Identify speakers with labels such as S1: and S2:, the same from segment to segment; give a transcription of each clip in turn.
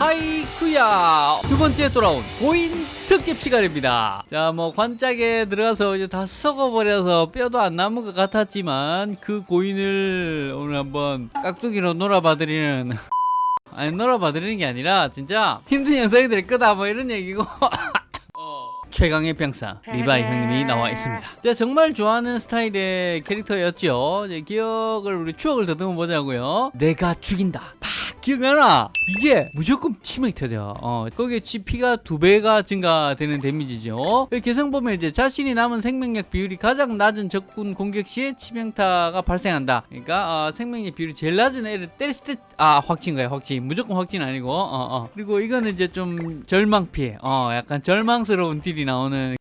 S1: 하이쿠야 두 번째 돌아온 고인 특집 시간입니다. 자, 뭐 관짝에 들어가서 이제 다 썩어버려서 뼈도 안 남은 것 같았지만 그 고인을 오늘 한번 깍두기로 놀아봐드리는 아니 놀아봐드리는 게 아니라 진짜 힘든 영상이 될 거다 뭐 이런 얘기고 최강의 병사 리바이 형님이 나와 있습니다. 제가 정말 좋아하는 스타일의 캐릭터였죠. 기억을 우리 추억을 더듬어 보자고요. 내가 죽인다. 팍 기억나나? 이게 무조건 치명이 터져. 어, 거기에 GP가 두 배가 증가되는 데미지죠. 개성 보면 이제 자신이 남은 생명력 비율이 가장 낮은 적군 공격 시에 치명타가 발생한다. 그러니까 어, 생명력 비율이 제일 낮은 애를 때렸을 때 아 확진 거야 확진. 무조건 확진 아니고. 어, 어. 그리고 이거는 이제 좀 절망 피해. 어, 약간 절망스러운 딜이 나오는.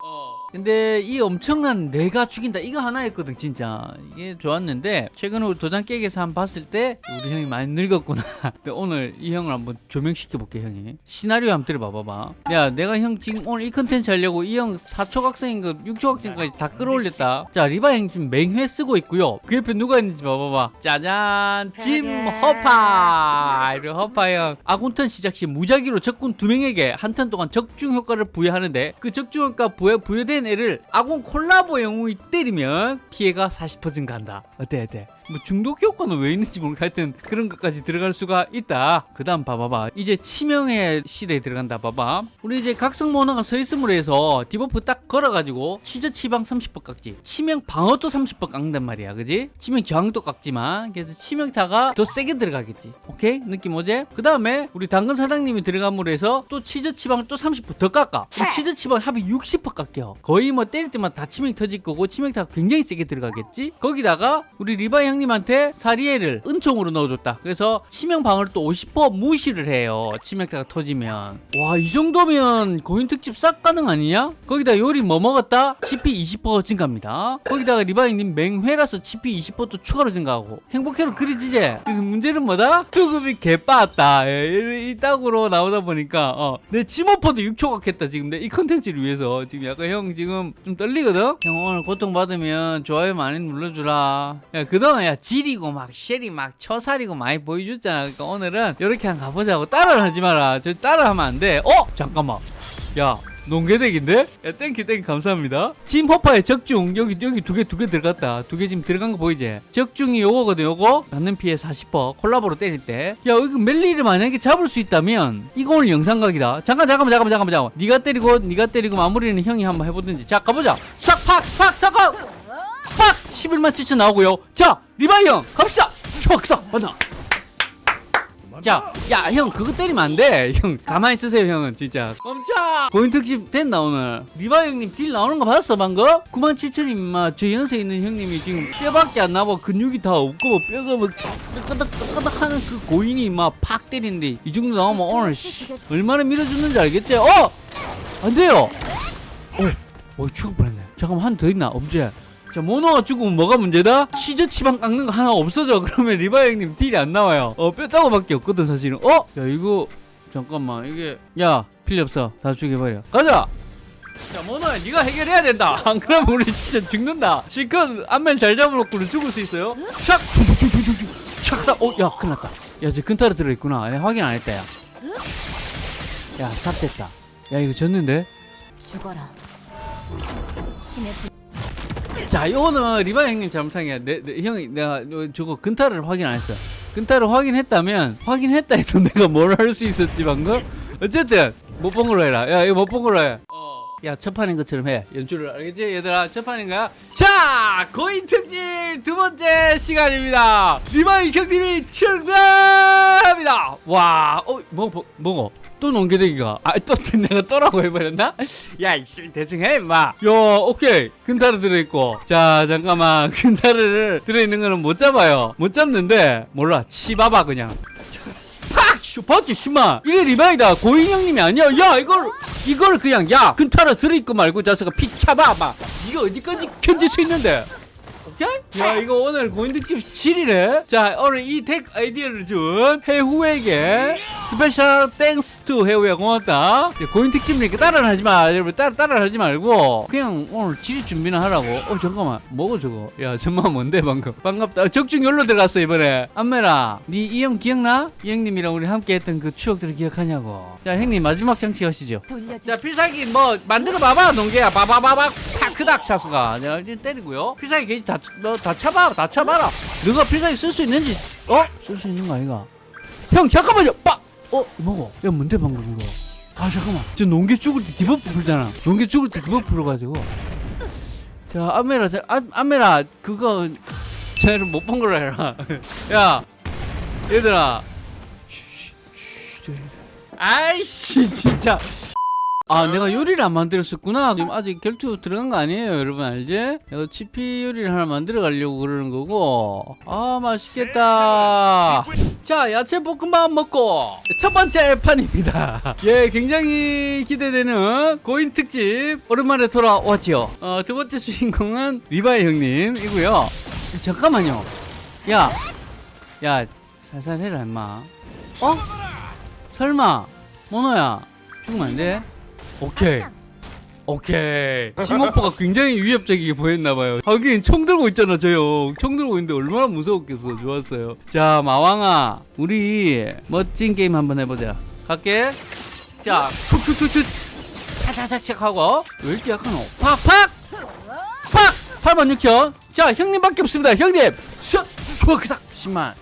S1: 근데 이 엄청난 내가 죽인다. 이거 하나였거든 진짜. 이게 좋았는데 최근에 우리 도장 깨기에서 한번 봤을 때 우리 형이 많이 늙었구나. 근데 오늘 이 형을 한번 조명시켜 볼게 형이. 시나리오 한번 들어봐봐봐 야 내가 형 지금 오늘 이 컨텐츠 하려고 이 형 4초각생인 거 6초각생까지 다 끌어올렸다. 자 리바 형 지금 맹회 쓰고 있고요. 그 옆에 누가 있는지 봐봐봐. 짜잔 짐 허파. 이리 허파 형. 아군턴 시작 시 무작위로 적군 두 명에게 한 턴 동안 적중 효과를 부여하는데 그 적중 효과 부여, 부여된 애를 아군 콜라보 영웅이 때리면 피해가 40% 증가한다. 어때 어때 뭐 중독 효과는 왜 있는지 모르겠 하여튼 그런 것까지 들어갈 수가 있다. 그 다음 봐봐봐. 이제 치명의 시대에 들어간다. 봐봐. 우리 이제 각성 모너가 서 있음으로 해서 debuff 딱 걸어가지고 치저 치방 30% 깎지. 치명 방어도 30% 깎는단 말이야. 그지? 치명 저항도 깎지만. 그래서 치명타가 더 세게 들어가겠지. 오케이? 느낌 오지? 그 다음에 우리 당근 사장님이 들어감으로 해서 또 치저 치방 또 30%더 깎아. 치저 치방 합이 60% 깎여. 거의 뭐 때릴 때마다 다 치명 터질 거고 치명타가 굉장히 세게 들어가겠지? 거기다가 우리 리바 형 님한테 사리에를 은총으로 넣어줬다. 그래서 치명 방어를 또 50% 무시를 해요. 치명타가 터지면. 와 이 정도면 고인 특집 싹 가능 아니냐? 거기다 요리 뭐 먹었다? 치피 20% 증가합니다. 거기다가 리바 형님 맹회라서 치피 20%또 추가로 증가하고. 행복해로 그려지지 그 문제는 뭐다? 수급이 개빠았다. 예, 이 딱으로 나오다 보니까 어, 내 치모퍼도 6초각 했다 지금. 내 이 컨텐츠를 위해서. 지금 약간 형 지금 좀 떨리거든? 형 오늘 고통받으면 좋아요 많이 눌러주라. 야 그동안 야 질이고 막 쉘이 막 처살이고 많이 보여줬잖아. 그러니까 오늘은 이렇게 한번 가보자고 따라 하지 마라. 저 따라 하면 안돼. 어? 잠깐만. 야 농개덱인데? 야 땡큐 땡큐. 감사합니다. 짐퍼파의 적중. 여기 여기 두 개 두 개 들어갔다. 두 개 지금 들어간 거 보이지? 적중이 요거거든 요거. 받는 피해 40% 콜라보로 때릴 때야 이거 멜리를 만약에 잡을 수 있다면 이거 오늘 영상각이다. 잠깐 잠깐만 잠깐만 잠깐만 잠깐만. 네가 때리고 네가 때리고 마무리는 형이 한번 해보든지. 자 가보자. 싹팍 팍 싹팍 팍 11만 7천 나오고요 자 리바이 형 갑시다 크다 맞아 자, 야, 형, 그거 때리면 안 돼. 형, 가만히 있으세요, 형은, 진짜. 멈춰! 고인 특집 됐나, 오늘? 리바 형님 딜 나오는 거 봤어, 방금? 97,000님, 마, 저 연세 있는 형님이 지금 뼈밖에 안 나고 근육이 다 없고, 뭐 뼈가 뭐, 뜨끄덕, 뜨끄덕 하는 그 고인이 막팍 때리는데, 이 정도 나오면 오늘, 씨, 얼마나 밀어주는지 알겠지? 어! 안 돼요! 어, 어, 죽을 뻔했네. 잠깐만, 한 더 있나? 없지? 자 모노가 죽으면 뭐가 문제다? 치저 치방 깎는 거 하나 없어져 그러면 리바 형님 딜이 안 나와요 어 뼈다고밖에 없거든 사실은 어? 야 이거 잠깐만 이게 야 필요 없어 다 죽여버려 가자 자 모노야 네가 해결해야 된다 안 그러면 우리 진짜 죽는다 실컷 안면 잘 잡아놓고 죽을 수 있어요? 촥! 촥! 어, 야 큰일 났다 야저 근타로 들어있구나 내가 확인 안 했다 야 야, 삽됐다 야 이거 졌는데?
S2: 죽어라. 신의 부...
S1: 자, 이거는 리바 형님 잘못한 게, 내, 내, 형이, 내가 저거 근타를 확인 안 했어. 근타를 확인했다면, 확인했다 해도 내가 뭘 할 수 있었지, 방금? 어쨌든, 못 본 걸로 해라. 야, 이거 못 본 걸로 해. 야, 첫 판인 것처럼 해. 연출을, 알겠지? 얘들아, 첫 판인 거야? 자, 고인 특집 두 번째 시간입니다. 리바 형님이 출근합니다. 와, 어, 뭐, 뭐, 뭐고? 또 농개대기가 아또 내가 또라고 해버렸나? 야 이씨 대충 해 임마 야 오케이 근타르 들어있고 자 잠깐만 근타르를 들어있는 거는 못 잡아요 못 잡는데 몰라 치봐봐 그냥 팍! 슈, 봤지 심마 이게 리바이다 고인 형님이 아니야 야 이걸 이걸 그냥 야 근타르 들어있고 말고 자식아 피 차봐봐 이거 어디까지 견딜 수 있는데? 야 이거 오늘 고인득집 7이래? 자 오늘 이 덱 아이디어를 준 해후에게 스페셜 땡스 투 해우야 고맙다. 야, 고인 특집이니까 따라는 하지 마. 여러분 따라 따라 하지 말고 그냥 오늘 지리 준비나 하라고. 어 잠깐만. 뭐고 저거? 야 정말 뭔데 방금? 반갑다. 어, 적중 열로 들어갔어 이번에. 안메라 니 이 형 기억나? 이 형님이랑 우리 함께 했던 그 추억들을 기억하냐고. 자 형님 마지막 장치 하시죠.
S2: 돌려주.
S1: 자 필살기 뭐 만들어 봐봐 농개야. 바바바박 파 크닥 자 이제 때리고요. 필살기 게이지 다 너 다 차봐 다 차봐라. 너가 필살기 쓸 수 있는지 어? 쓸 수 있는 거 아이가? 형 잠깐만요. 빡! 어? 뭐고? 야 뭔데 방금 이거? 아 잠깐만. 저 농개 죽을 때 디버프 풀잖아. 농개 죽을 때 디버프 풀어가지고. 자 안메라 자, 안, 안메라 그거 쟤를 못 본 걸로 해라. 야 얘들아. 아이씨 진짜 아 내가 요리를 안 만들었었구나. 지금 아직 결투 들어간 거 아니에요 여러분 알지? 내가 치피 요리를 하나 만들어 가려고 그러는 거고. 아 맛있겠다. 자 야채 볶음밥 먹고 첫 번째 판입니다. 예 굉장히 기대되는 고인 특집 오랜만에 돌아왔지요. 어, 두 번째 주인공은 리바이 형님이고요. 잠깐만요. 야 야 살살 해라 임마. 어? 설마 모노야 죽으면 안 돼? 오케이. 오케이. 팀워크가 굉장히 위협적이게 보였나봐요. 하긴 총 들고 있잖아 저형총 들고 있는데 얼마나 무서웠겠어. 좋았어요. 자 마왕아. 우리 멋진 게임 한번 해보자. 갈게. 자 축축축축. 차차차착 하고. 왜 이렇게 약하노 팍팍! 팍! 8만 6천. 자 형님밖에 없습니다. 형님! 슛! 좋아 그닥 10만.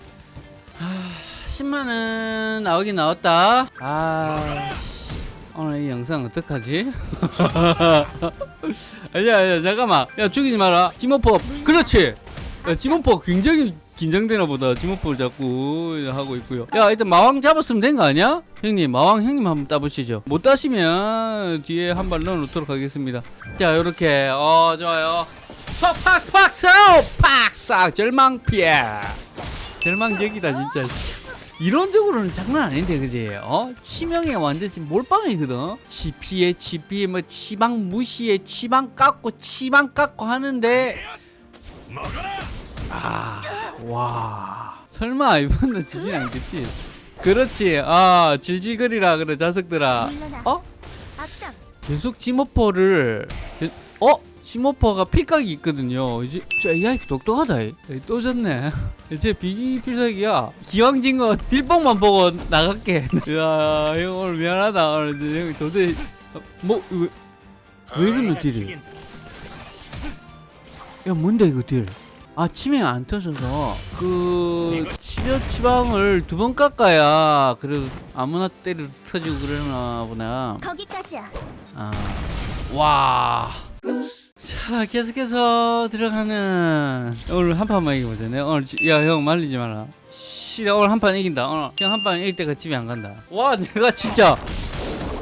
S1: 아, 10만은 나오긴 나왔다. 아 오늘 이 영상 어떡하지? 아니야 아니야 잠깐만. 야 죽이지 마라. 지모퍼 그렇지. 야, 지모퍼 굉장히 긴장되나 보다. 지모퍼를 자꾸 하고 있고요. 야 일단 마왕 잡았으면 된 거 아니야? 형님 마왕 형님 한번 따보시죠. 못 따시면 뒤에 한 발 넣어놓도록 하겠습니다. 자 요렇게. 어 좋아요. 팍스 팍스 팍스 절망 피해. 절망적이다 진짜 이론적으로는 장난 아닌데 그지? 어? 치명에 완전 지금 몰빵이거든. 치피에 치피에 뭐 치방 무시에 치방 깎고 치방 깎고 하는데 아, 와. 설마 이번도 지진 않겠지? 그렇지. 아, 질질거리라 그래 자석들아. 어? 계속 지모퍼를 ke- 어? 지모퍼가 필각이 있거든요. 이제 저 AI 똑똑하다. 이. 또 졌네. 제 비기 필살기야. 기왕진 거 딜뽕만 보고 나갈게. 야형 오늘 미안하다. 오늘 어, 뭐 왜, 왜 이러노 딜이 야? 뭔데 이거 딜 아 치명 안 터져서. 그 치료 치방을 두 번 깎아야 그래도 아무나 때려 터지고 그러나 보나
S2: 거기까지야.
S1: 아, 와. 자, 계속해서 들어가는 오늘 한 판만 이기보자. 내가 오늘 지- 야, 형 말리지 마라. 씨, 나 오늘 한 판 이긴다. 오늘 형 한 판 이길 때가 집에 안 간다. 와, 내가 진짜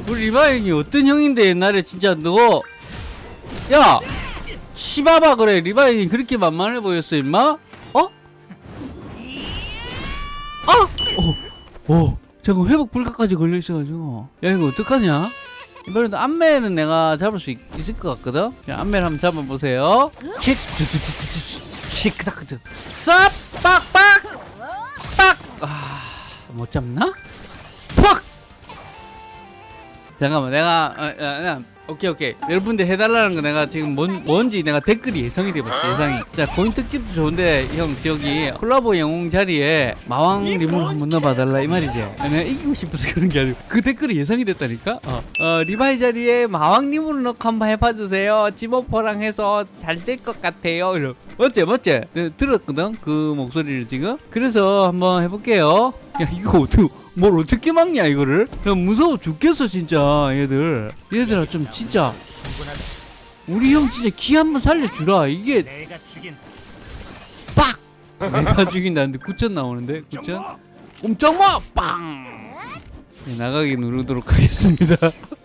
S1: 우리 리바 형이 어떤 형인데 옛날에 진짜 너 야, 치바바 그래. 리바 형이 그렇게 만만해 보였어, 임마? 어? 아! 어, 어. 잠깐 회복 불가까지 걸려 있어가지고. 야, 이거 어떡하냐? 이번에도 안매는 내가 잡을 수 있, 을것 같거든? 안매를 한번 잡아보세요. 그닥 쌉! 빡! 빡! 빡! 아, 못 잡나? 팍! 잠깐만, 내가, 어, 어, 오케이, 오케이. 여러분들 해달라는 거 내가 지금 뭔, 뭔지 내가 댓글이 예상이 돼봤어, 예상이. 자, 고인 특집도 좋은데, 형, 저기, 콜라보 영웅 자리에 마왕 리물 한번 넣어봐달라, 이 말이지. 내가 이기고 싶어서 그런 게 아니고, 그 댓글이 예상이 됐다니까? 어, 어 리바이 자리에 마왕 리물 넣고 한번 해봐주세요. 지모퍼랑 해서 잘 될 것 같아요. 이러. 어째, 어째? 내가 들었거든? 그 목소리를 지금? 그래서 한번 해볼게요. 야, 이거 어떻게, 뭘 어떻게 막냐, 이거를? 야, 무서워 죽겠어, 진짜, 얘들. 얘들아, 좀 진짜. 우리 형 진짜 기 한 번 살려주라. 이게 빡! 내가 죽인다는데 9천 나오는데? 9천? 꼼짝마! 빵! 네, 나가기 누르도록 하겠습니다.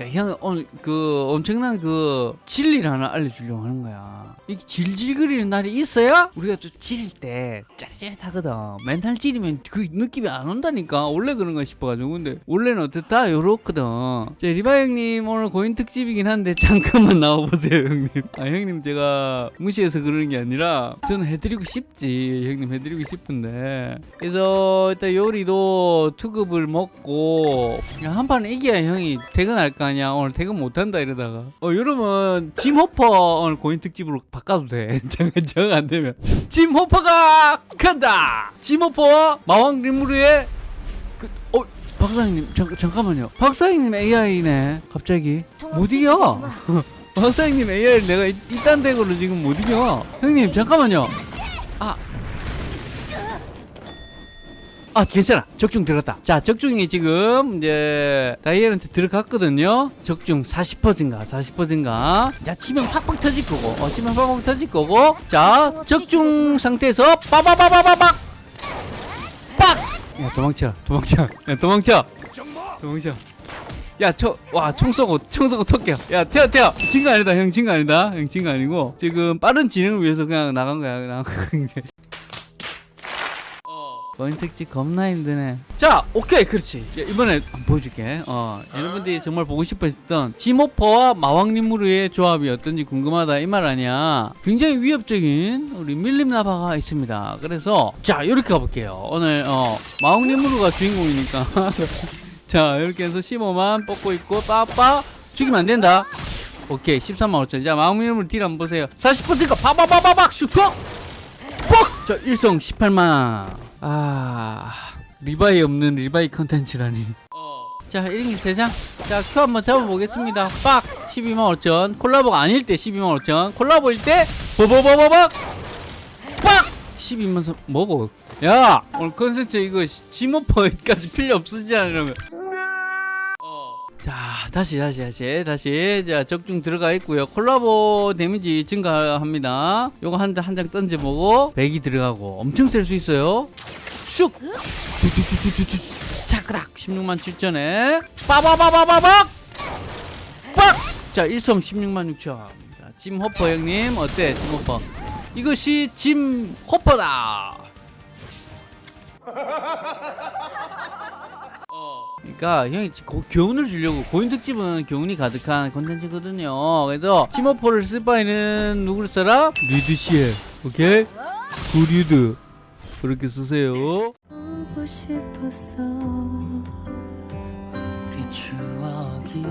S1: 야, 형 오늘 그 엄청난 그 진리를 하나 알려주려고 하는 거야. 이게 질질거리는 날이 있어야 우리가 좀 찌릴 때 짜릿짜릿하거든. 맨날 찌르면 그 느낌이 안 온다니까. 원래 그런가 싶어가지고. 근데 원래는 어떻다? 요렇거든. 자, 리바 형님 오늘 고인 특집이긴 한데 잠깐만 나와보세요, 형님. 아, 형님 제가 무시해서 그러는 게 아니라 저는 해드리고 싶지. 형님 해드리고 싶은데. 그래서 일단 요리도 투급을 먹고 한 판 이겨야 형이 퇴근할 거 아니야. 오늘 퇴근 못한다 이러다가. 어, 여러분 짐 호퍼 오늘 고인 특집으로 바꿔도 돼. 정정안 되면. 짐 호퍼가 간다. 짐 호퍼 마왕 림무르의 그, 어, 박사님 잠, 잠깐만요. 박사님 AI네. 갑자기 못 이겨. 박사님 AI 를 내가 이- 이딴 덱으로 지금 못 이겨. 형님 잠깐만요. 아. 아 괜찮아. 적중 들었다. 자 적중이 지금 이제 다이엘한테 들어갔거든요. 적중 40% 증가 40% 증가. 자 치면 팍팍 터질 거고 어 치면 팍팍 터질 거고. 자 적중 상태에서 빠바바바바박! 빡 야 도망쳐 도망쳐. 야 도망쳐. 도망쳐. 야 저 와 총 쏘고 총 쏘고 턱게요 야 태어 태어 진거 아니다 형. 진거 아니다. 형 진거 아니고. 지금 빠른 진행을 위해서 그냥 나간 거야 나간 거야 거인 특집 겁나 힘드네. 자, 오케이, 그렇지. 야, 이번에 보여줄게. 어, 여러분들이 정말 보고 싶어 했던 지모퍼와 마왕님무르의 조합이 어떤지 궁금하다 이 말 아니야. 굉장히 위협적인 우리 밀림나바가 있습니다. 그래서 자, 이렇게 가볼게요. 오늘 어, 마왕님무르가 주인공이니까. 자, 이렇게 해서 15만 뽑고 있고 빠빠 죽이면 안 된다. 오케이, 13만 5천. 자, 마왕님무르 딜 한번 보세요. 40%가 파바바바박 슈퍼. 뻑! 자, 일성 18만. 아, 리바이 없는 리바이 컨텐츠라니. 자, 1인기 3장. 자, 큐 한번 잡아보겠습니다. 빡! 12만 5천. 콜라보가 아닐 때 12만 5천. 콜라보일 때, 버버버버박! 빡! 12만 선, 뭐고? 야! 오늘 컨텐츠 이거 지모퍼까지 필요 없으지 않으려면. 자 다시 다시 다시 다시. 자 적중 들어가 있고요. 콜라보 데미지 증가합니다. 요거 한한장 던져보고 100이 들어가고 엄청 셀 수 있어요. 슉! 두두두두두두. 차크락! 16만 7천에. 빠바바바바박! 빡자 일성 16만 6천 자, 짐 호퍼 형님 어때? 짐 호퍼? 이것이 짐 호퍼다 그러니까 형이 고- 교훈을 주려고 고인 특집은 교훈이 가득한 콘텐츠거든요. 그래서 짐 호퍼를 쓸 바에는 누구를 써라? 리드 씨에 오케이? 구리드 그렇게 쓰세요.
S2: 보고 싶었어
S1: 우리 추억이